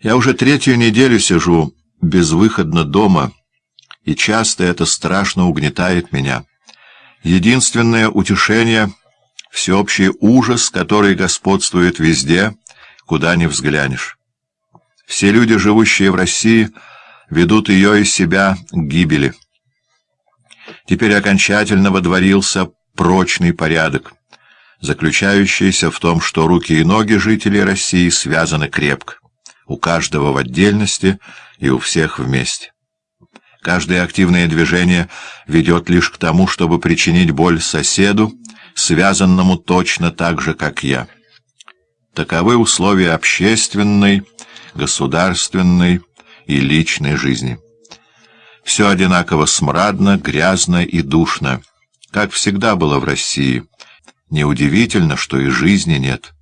Я уже третью неделю сижу безвыходно дома, и часто это страшно угнетает меня. Единственное утешение — всеобщий ужас, который господствует везде, куда ни взглянешь. Все люди, живущие в России, ведут ее из себя к гибели. Теперь окончательно водворился прочный порядок, заключающийся в том, что руки и ноги жителей России связаны крепко у каждого в отдельности и у всех вместе. Каждое активное движение ведет лишь к тому, чтобы причинить боль соседу, связанному точно так же, как я. Таковы условия общественной, государственной и личной жизни. Все одинаково смрадно, грязно и душно, как всегда было в России. Неудивительно, что и жизни нет.